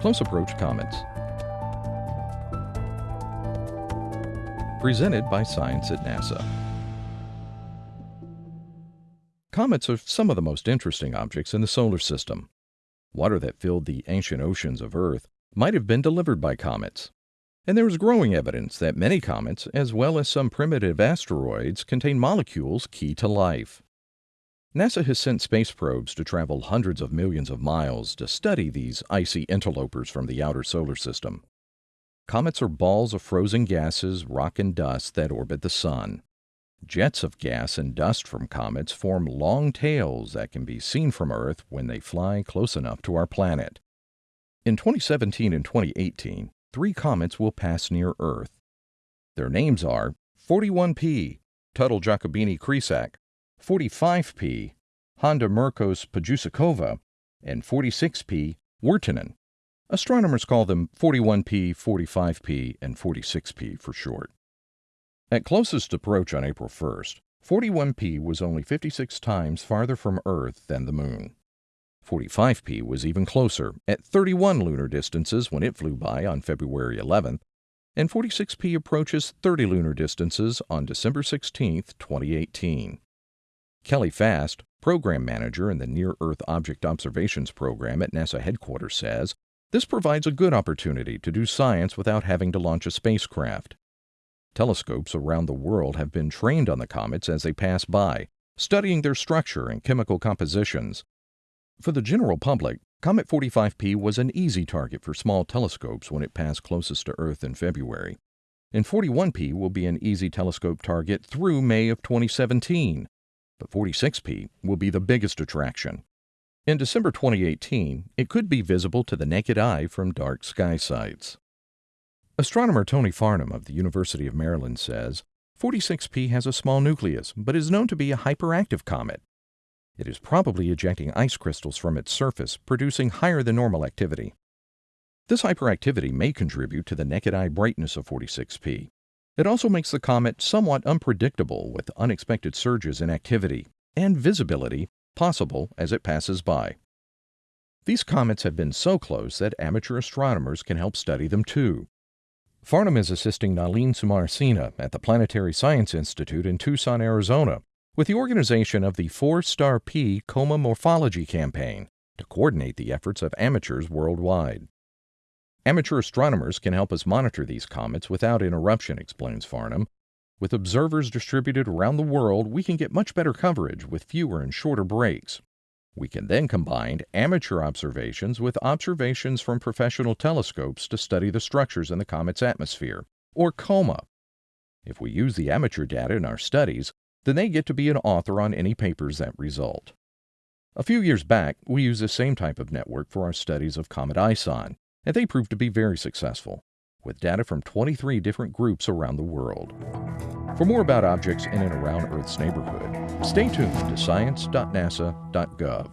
Close Approach Comets. Presented by Science at NASA. Comets are some of the most interesting objects in the solar system. Water that filled the ancient oceans of Earth might have been delivered by comets. And there is growing evidence that many comets, as well as some primitive asteroids, contain molecules key to life. NASA has sent space probes to travel hundreds of millions of miles to study these icy interlopers from the outer solar system. Comets are balls of frozen gases, rock, and dust that orbit the Sun. Jets of gas and dust from comets form long tails that can be seen from Earth when they fly close enough to our planet. In 2017 and 2018, three comets will pass near Earth. Their names are 41P, Tuttle Giacobini Kresák, 45P, Honda Mrkos Pajdušáková, and 46P Wirtanen. Astronomers call them 41P, 45P, and 46P for short. At closest approach on April 1st, 41P was only 56 times farther from Earth than the Moon. 45P was even closer, at 31 lunar distances when it flew by on February 11th, and 46P approaches 30 lunar distances on December 16, 2018. Kelly Fast, program manager in the Near Earth Object Observations Program at NASA headquarters, says this provides a good opportunity to do science without having to launch a spacecraft. Telescopes around the world have been trained on the comets as they pass by, studying their structure and chemical compositions. For the general public, Comet 45P was an easy target for small telescopes when it passed closest to Earth in February. And 41P will be an easy telescope target through May of 2017 but 46P will be the biggest attraction. In December 2018, it could be visible to the naked eye from dark sky sites. Astronomer Tony Farnham of the University of Maryland says 46P has a small nucleus, but is known to be a hyperactive comet. It is probably ejecting ice crystals from its surface, producing higher than normal activity. This hyperactivity may contribute to the naked eye brightness of 46P, it also makes the comet somewhat unpredictable with unexpected surges in activity and visibility possible as it passes by. These comets have been so close that amateur astronomers can help study them too. Farnham is assisting Nalin Samarasinha at the Planetary Science Institute in Tucson, Arizona, with the organization of the 4 Star P Coma Morphology Campaign to coordinate the efforts of amateurs worldwide. Amateur astronomers can help us monitor these comets without interruption, explains Farnham. With observers distributed around the world, we can get much better coverage with fewer and shorter breaks. We can then combine amateur observations with observations from professional telescopes to study the structures in the comet's atmosphere, or COMA. If we use the amateur data in our studies, then they get to be an author on any papers that result. A few years back, we used the same type of network for our studies of Comet ISON, and they proved to be very successful, with data from 23 different groups around the world. For more about objects in and around Earth's neighborhood, stay tuned to science.nasa.gov.